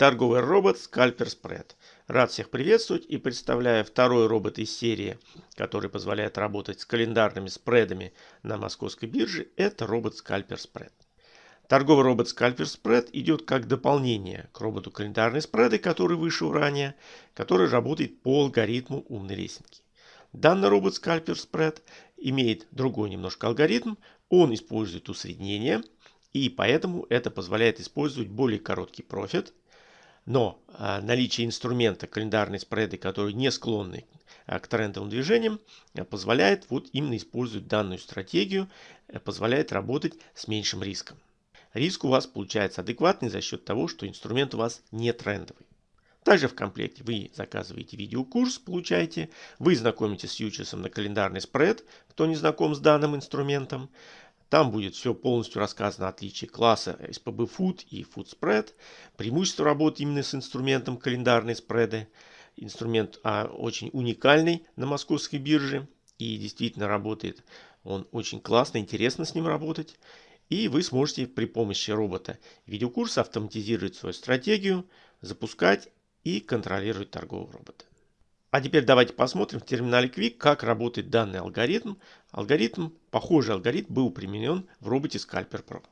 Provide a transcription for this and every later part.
торговый робот Scalper Spread. Рад всех приветствовать и представляю второй робот из серии, который позволяет работать с календарными спредами на московской бирже. Это робот Scalper Spread. Торговый робот Scalper Spread идет как дополнение к роботу календарные спреды, который вышел ранее, который работает по алгоритму умной лесенки. Данный робот Scalper Spread имеет другой немножко алгоритм. Он использует усреднение, и поэтому это позволяет использовать более короткий профит – но а, наличие инструмента календарные спреды, которые не склонны а, к трендовым движениям, а, позволяет вот именно использовать данную стратегию, позволяет работать с меньшим риском. Риск у вас получается адекватный за счет того, что инструмент у вас не трендовый. Также в комплекте вы заказываете видеокурс, получаете, вы знакомитесь с фьючерсом на календарный спред, кто не знаком с данным инструментом. Там будет все полностью рассказано отличие класса SPB Food и Food Spread, преимущество работы именно с инструментом календарные спреды. Инструмент а, очень уникальный на московской бирже и действительно работает он очень классно, интересно с ним работать. И вы сможете при помощи робота видеокурса автоматизировать свою стратегию, запускать и контролировать торгового робота. А теперь давайте посмотрим в терминале Quick, как работает данный алгоритм. Алгоритм, похожий алгоритм был применен в роботе Scalper Pro.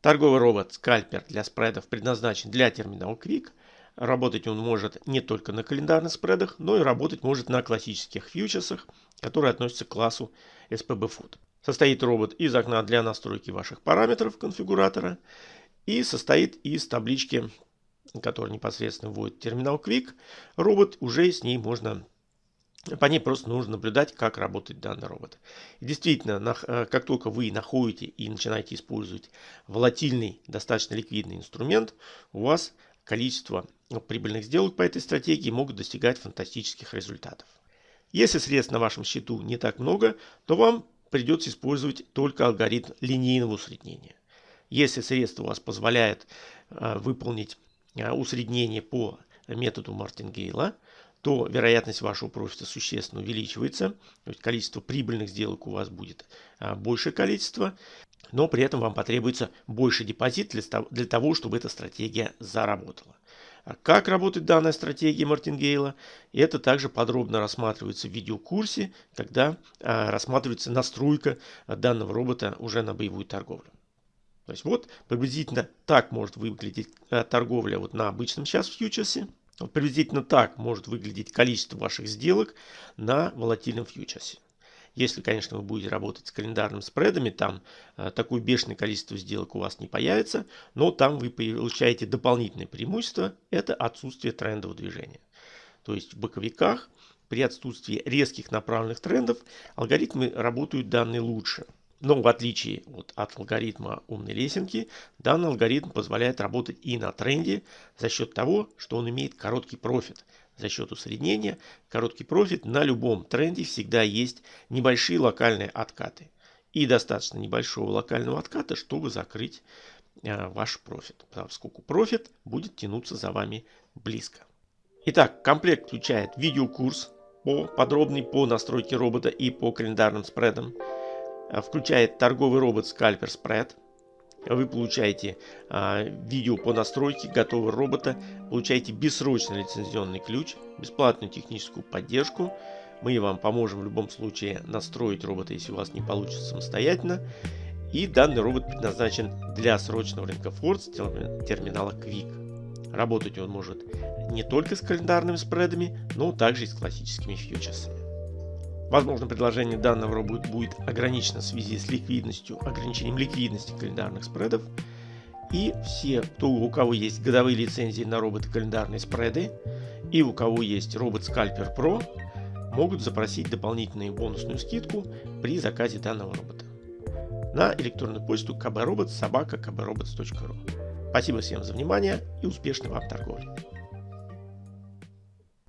Торговый робот Scalper для спредов предназначен для терминала Quick. Работать он может не только на календарных спредах, но и работать может на классических фьючерсах, которые относятся к классу SPB Food. Состоит робот из окна для настройки ваших параметров конфигуратора и состоит из таблички который непосредственно вводит терминал Quick, робот уже с ней можно по ней просто нужно наблюдать, как работает данный робот. И действительно, э, как только вы находите и начинаете использовать волатильный, достаточно ликвидный инструмент, у вас количество прибыльных сделок по этой стратегии могут достигать фантастических результатов. Если средств на вашем счету не так много, то вам придется использовать только алгоритм линейного усреднения. Если средства у вас позволяют э, выполнить усреднение по методу Мартингейла, то вероятность вашего профита существенно увеличивается. То есть количество прибыльных сделок у вас будет э, большее количество, но при этом вам потребуется больше депозит для того, чтобы эта стратегия заработала. А как работает данная стратегия Мартингейла, это также подробно рассматривается в видеокурсе, когда рассматривается настройка данного робота уже на боевую торговлю. То есть вот приблизительно так может выглядеть э, торговля вот на обычном сейчас фьючерсе. Вот приблизительно так может выглядеть количество ваших сделок на волатильном фьючерсе. Если, конечно, вы будете работать с календарными спредами, там э, такое бешеное количество сделок у вас не появится, но там вы получаете дополнительное преимущество, это отсутствие трендового движения. То есть в боковиках при отсутствии резких направленных трендов алгоритмы работают данные лучше. Но в отличие вот от алгоритма умной лесенки, данный алгоритм позволяет работать и на тренде за счет того, что он имеет короткий профит. За счет усреднения короткий профит на любом тренде всегда есть небольшие локальные откаты. И достаточно небольшого локального отката, чтобы закрыть э, ваш профит. Поскольку профит будет тянуться за вами близко. Итак, комплект включает видеокурс по, подробный по настройке робота и по календарным спредам. Э, включает торговый робот Scalper Spread. Вы получаете а, видео по настройке готового робота, получаете бессрочный лицензионный ключ, бесплатную техническую поддержку. Мы вам поможем в любом случае настроить робота, если у вас не получится самостоятельно. И данный робот предназначен для срочного рынка Force терминала Quick. Работать он может не только с календарными спредами, но также и с классическими фьючерсами. Возможно, предложение данного робота будет ограничено в связи с ликвидностью, ограничением ликвидности календарных спредов. И все, кто, у кого есть годовые лицензии на роботы календарные спреды и у кого есть робот Scalper Pro, могут запросить дополнительную бонусную скидку при заказе данного робота на электронную почту kbrobot собака kbrobots.ru. Спасибо всем за внимание и успешной вам торговли.